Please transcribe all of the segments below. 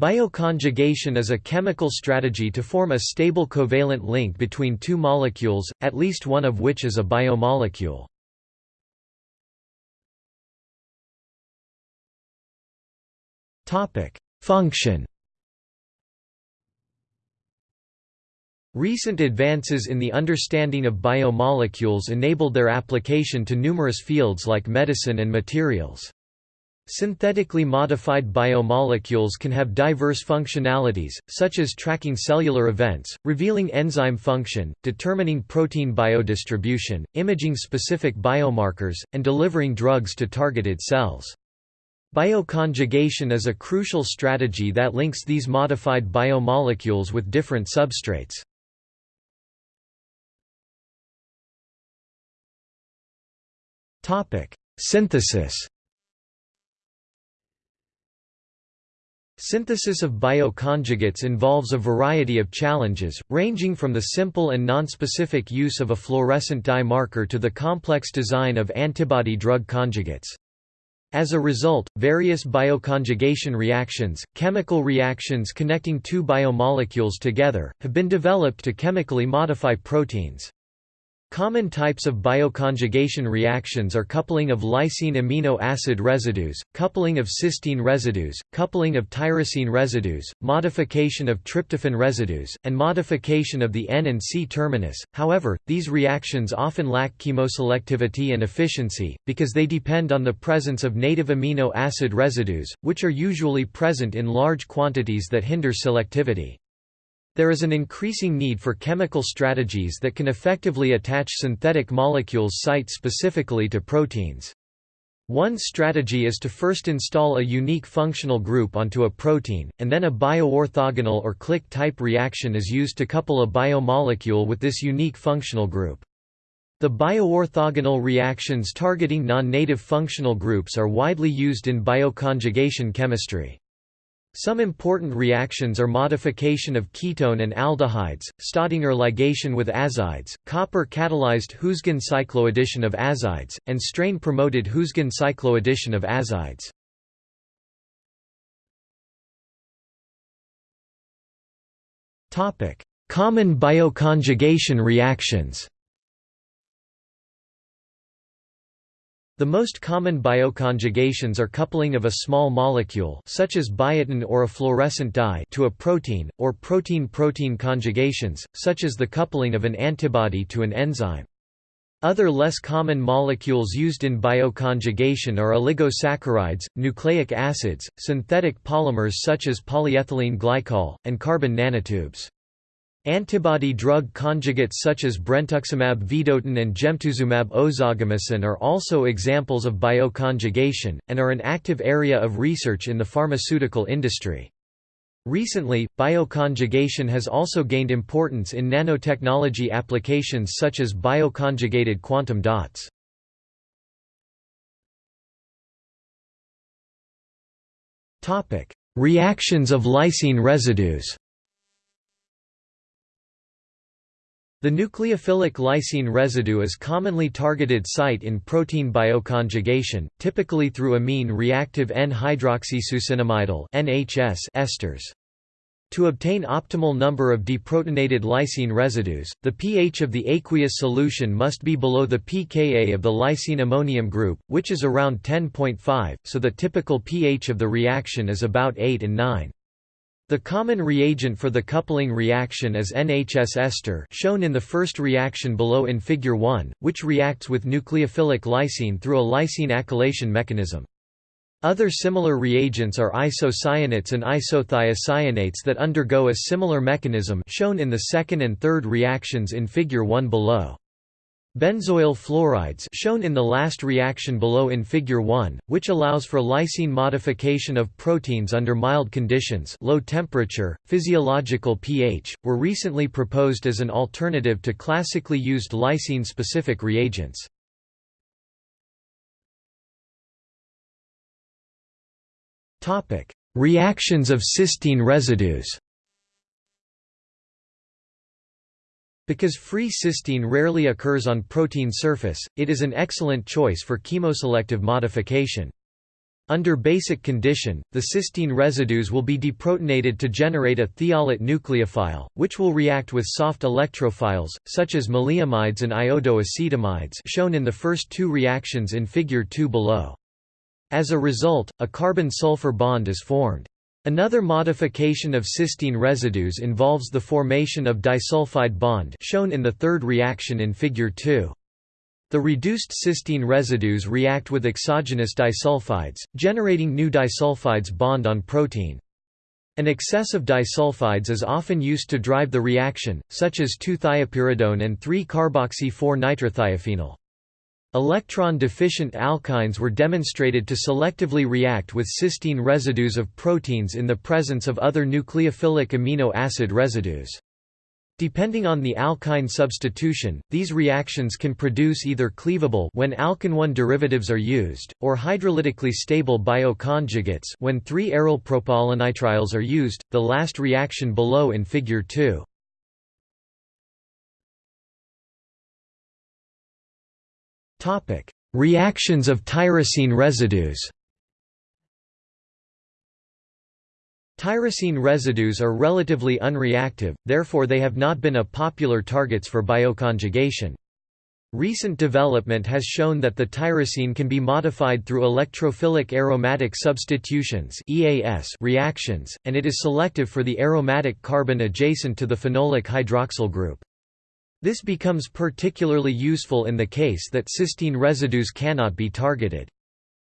Bioconjugation is a chemical strategy to form a stable covalent link between two molecules, at least one of which is a biomolecule. Function Recent advances in the understanding of biomolecules enabled their application to numerous fields like medicine and materials. Synthetically modified biomolecules can have diverse functionalities, such as tracking cellular events, revealing enzyme function, determining protein biodistribution, imaging specific biomarkers, and delivering drugs to targeted cells. Bioconjugation is a crucial strategy that links these modified biomolecules with different substrates. Synthesis Synthesis of bioconjugates involves a variety of challenges, ranging from the simple and nonspecific use of a fluorescent dye marker to the complex design of antibody-drug conjugates. As a result, various bioconjugation reactions, chemical reactions connecting two biomolecules together, have been developed to chemically modify proteins. Common types of bioconjugation reactions are coupling of lysine amino acid residues, coupling of cysteine residues, coupling of tyrosine residues, modification of tryptophan residues, and modification of the N and C terminus. However, these reactions often lack chemoselectivity and efficiency, because they depend on the presence of native amino acid residues, which are usually present in large quantities that hinder selectivity. There is an increasing need for chemical strategies that can effectively attach synthetic molecules site-specifically to proteins. One strategy is to first install a unique functional group onto a protein, and then a bioorthogonal or click-type reaction is used to couple a biomolecule with this unique functional group. The bioorthogonal reactions targeting non-native functional groups are widely used in bioconjugation chemistry. Some important reactions are modification of ketone and aldehydes, Staudinger ligation with azides, copper-catalyzed Huisgen cycloaddition of azides, and strain-promoted Huisgen cycloaddition of azides. Common bioconjugation reactions The most common bioconjugations are coupling of a small molecule such as biotin or a fluorescent dye to a protein, or protein-protein conjugations, such as the coupling of an antibody to an enzyme. Other less common molecules used in bioconjugation are oligosaccharides, nucleic acids, synthetic polymers such as polyethylene glycol, and carbon nanotubes. Antibody-drug conjugates such as brentuximab vedotin and gemtuzumab ozogamicin are also examples of bioconjugation, and are an active area of research in the pharmaceutical industry. Recently, bioconjugation has also gained importance in nanotechnology applications such as bioconjugated quantum dots. Reactions of lysine residues The nucleophilic lysine residue is commonly targeted site in protein bioconjugation, typically through amine reactive N-hydroxysuccinimidyl esters. To obtain optimal number of deprotonated lysine residues, the pH of the aqueous solution must be below the pKa of the lysine ammonium group, which is around 10.5, so the typical pH of the reaction is about 8 and 9. The common reagent for the coupling reaction is NHS ester shown in the first reaction below in Figure 1, which reacts with nucleophilic lysine through a lysine acylation mechanism. Other similar reagents are isocyanates and isothiocyanates that undergo a similar mechanism shown in the second and third reactions in Figure 1 below. Benzoyl fluorides shown in the last reaction below in Figure 1, which allows for lysine modification of proteins under mild conditions low temperature, physiological pH, were recently proposed as an alternative to classically used lysine-specific reagents. Reactions of cysteine residues Because free cysteine rarely occurs on protein surface, it is an excellent choice for chemoselective modification. Under basic condition, the cysteine residues will be deprotonated to generate a thiolate nucleophile, which will react with soft electrophiles, such as maleimides and iodoacetamides shown in the first two reactions in Figure 2 below. As a result, a carbon-sulfur bond is formed. Another modification of cysteine residues involves the formation of disulfide bond shown in the third reaction in Figure 2. The reduced cysteine residues react with exogenous disulfides, generating new disulfides bond on protein. An excess of disulfides is often used to drive the reaction, such as 2-thiopyridone and 3-carboxy-4-nitrophenol. Electron-deficient alkynes were demonstrated to selectively react with cysteine residues of proteins in the presence of other nucleophilic amino acid residues. Depending on the alkyne substitution, these reactions can produce either cleavable when alkene-1 derivatives are used, or hydrolytically stable bioconjugates when 3-aryl propylenitriles are used, the last reaction below in Figure 2. Reactions of tyrosine residues Tyrosine residues are relatively unreactive, therefore they have not been a popular targets for bioconjugation. Recent development has shown that the tyrosine can be modified through electrophilic aromatic substitutions (EAS) reactions, and it is selective for the aromatic carbon adjacent to the phenolic hydroxyl group. This becomes particularly useful in the case that cysteine residues cannot be targeted.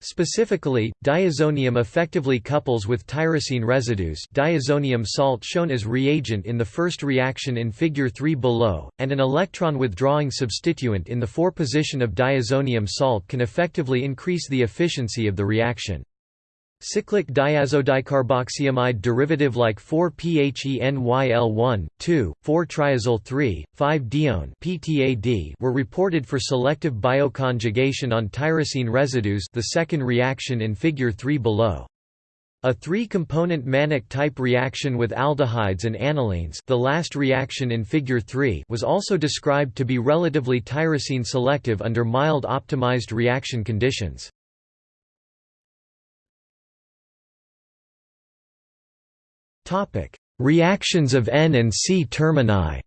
Specifically, diazonium effectively couples with tyrosine residues diazonium salt shown as reagent in the first reaction in Figure 3 below, and an electron-withdrawing substituent in the 4 position of diazonium salt can effectively increase the efficiency of the reaction. Cyclic diazodicarboxamide derivative like 4-PHENYL1, 2, 4-triazyl 3, 5-dione PTAD were reported for selective bioconjugation on tyrosine residues the second reaction in Figure 3 below. A three-component Mannich-type reaction with aldehydes and anilines the last reaction in Figure 3 was also described to be relatively tyrosine selective under mild optimized reaction conditions. Topic: Reactions of N and C termini.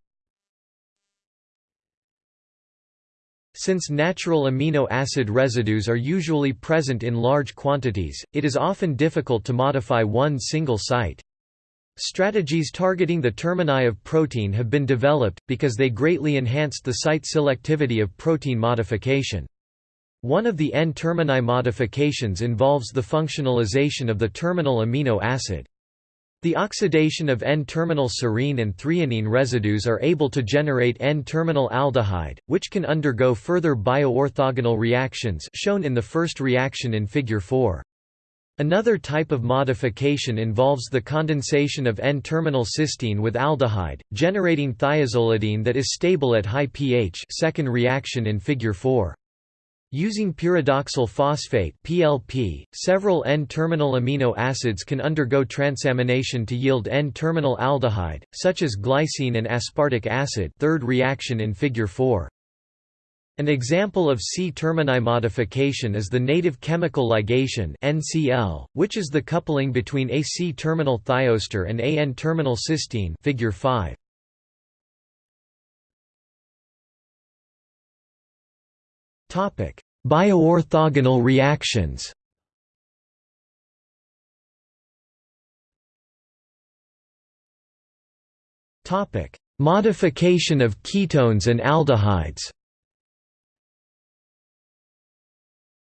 Since natural amino acid residues are usually present in large quantities, it is often difficult to modify one single site. Strategies targeting the termini of protein have been developed, because they greatly enhanced the site selectivity of protein modification. One of the N-termini modifications involves the functionalization of the terminal amino acid. The oxidation of N-terminal serine and threonine residues are able to generate N-terminal aldehyde, which can undergo further bioorthogonal reactions shown in the first reaction in Figure 4. Another type of modification involves the condensation of N-terminal cysteine with aldehyde, generating thiazolidine that is stable at high pH second reaction in Figure 4. Using pyridoxal phosphate (PLP), several N-terminal amino acids can undergo transamination to yield N-terminal aldehyde, such as glycine and aspartic acid. Third reaction in Figure 4. An example of C-termini modification is the native chemical ligation (NCL), which is the coupling between a C-terminal thioester and a N-terminal cysteine. Figure 5. Topic: Bioorthogonal reactions. Topic: Modification of ketones and aldehydes.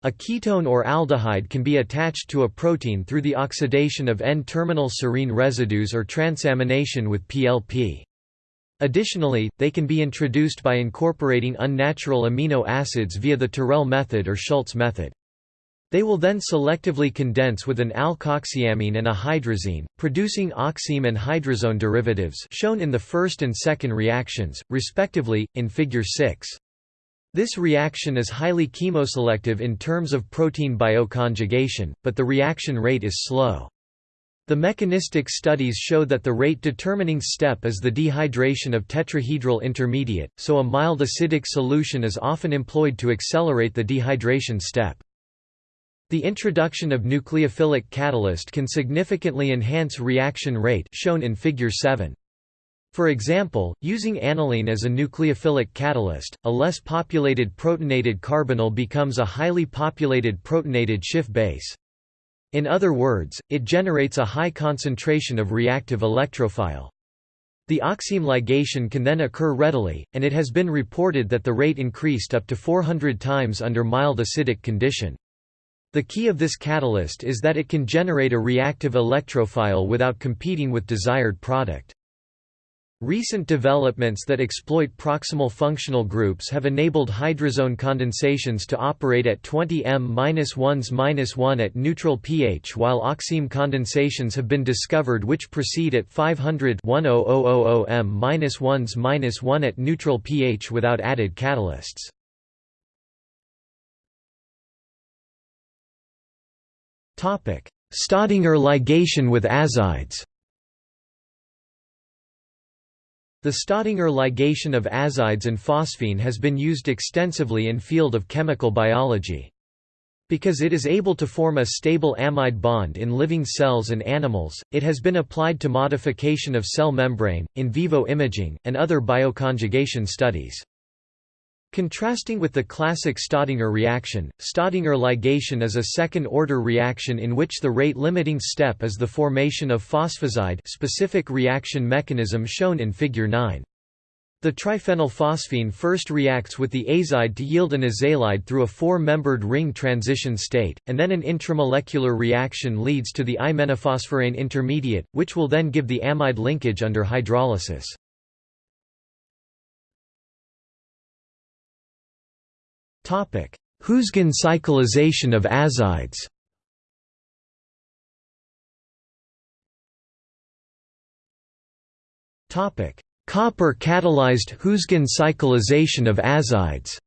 A ketone or aldehyde can be attached to a protein through the oxidation of N-terminal serine residues or transamination with PLP. Additionally, they can be introduced by incorporating unnatural amino acids via the Tirrell method or Schultz method. They will then selectively condense with an alkoxyamine and a hydrazine, producing oxime and hydrazone derivatives shown in the first and second reactions, respectively, in Figure 6. This reaction is highly chemoselective in terms of protein bioconjugation, but the reaction rate is slow. The mechanistic studies show that the rate-determining step is the dehydration of tetrahedral intermediate, so a mild acidic solution is often employed to accelerate the dehydration step. The introduction of nucleophilic catalyst can significantly enhance reaction rate shown in figure 7. For example, using aniline as a nucleophilic catalyst, a less populated protonated carbonyl becomes a highly populated protonated Schiff base. In other words, it generates a high concentration of reactive electrophile. The oxime ligation can then occur readily, and it has been reported that the rate increased up to 400 times under mild acidic condition. The key of this catalyst is that it can generate a reactive electrophile without competing with desired product. Recent developments that exploit proximal functional groups have enabled hydrazone condensations to operate at 20 m-1s-1 at neutral pH while oxime condensations have been discovered which proceed at 500 m-1s-1 at neutral pH without added catalysts. Staudinger ligation with azides The Staudinger ligation of azides and phosphine has been used extensively in field of chemical biology. Because it is able to form a stable amide bond in living cells and animals, it has been applied to modification of cell membrane, in vivo imaging, and other bioconjugation studies. Contrasting with the classic Staudinger reaction, Staudinger ligation is a second-order reaction in which the rate-limiting step is the formation of phosphazide specific reaction mechanism shown in Figure 9. The triphenylphosphine first reacts with the azide to yield an aza-ylide through a four-membered ring transition state, and then an intramolecular reaction leads to the iminophosphorane intermediate, which will then give the amide linkage under hydrolysis. Huisgen cyclization of azides? Copper catalyzed Huisgen cyclization of azides?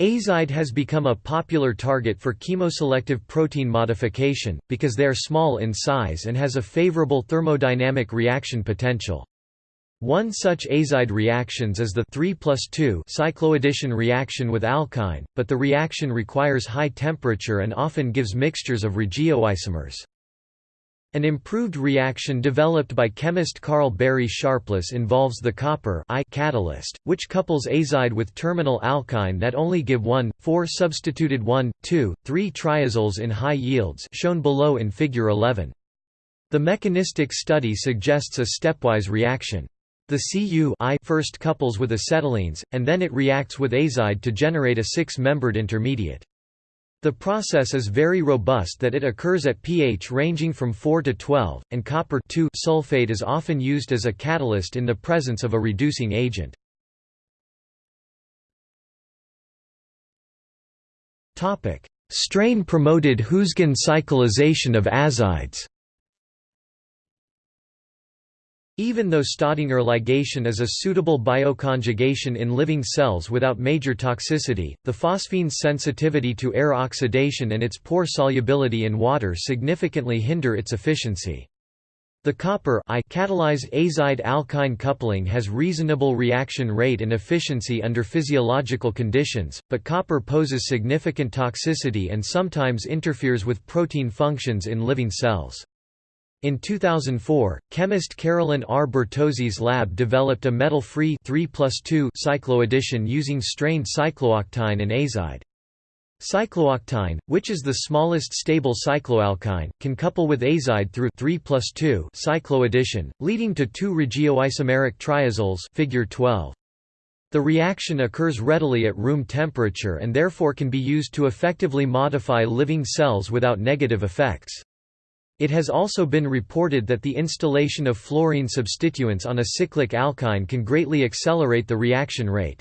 Azide has become a popular target for chemoselective protein modification, because they are small in size and has a favorable thermodynamic reaction potential. One such azide reactions is the 3 2 cycloaddition reaction with alkyne, but the reaction requires high temperature and often gives mixtures of regioisomers. An improved reaction developed by chemist Karl Barry Sharpless involves the copper I catalyst, which couples azide with terminal alkyne that only give 1, 4 substituted 1, 2, 3 triazoles in high yields shown below in Figure 11. The mechanistic study suggests a stepwise reaction. The Cu first couples with acetylenes, and then it reacts with azide to generate a six-membered intermediate. The process is very robust that it occurs at pH ranging from 4 to 12, and copper sulfate is often used as a catalyst in the presence of a reducing agent. Strain-promoted Huisgen cyclization of azides even though Staudinger ligation is a suitable bioconjugation in living cells without major toxicity, the phosphine's sensitivity to air oxidation and its poor solubility in water significantly hinder its efficiency. The copper I catalyzed azide alkyne coupling has reasonable reaction rate and efficiency under physiological conditions, but copper poses significant toxicity and sometimes interferes with protein functions in living cells. In 2004, chemist Carolyn R. Bertozzi's lab developed a metal-free 3 cycloaddition using strained cyclooctyne and azide. Cyclooctyne, which is the smallest stable cycloalkyne, can couple with azide through 3 cycloaddition, leading to two regioisomeric triazoles figure 12. The reaction occurs readily at room temperature and therefore can be used to effectively modify living cells without negative effects. It has also been reported that the installation of fluorine substituents on a cyclic alkyne can greatly accelerate the reaction rate.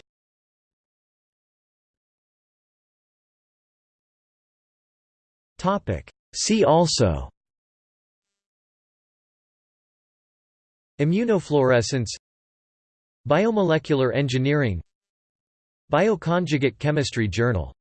See also Immunofluorescence Biomolecular engineering Bioconjugate chemistry journal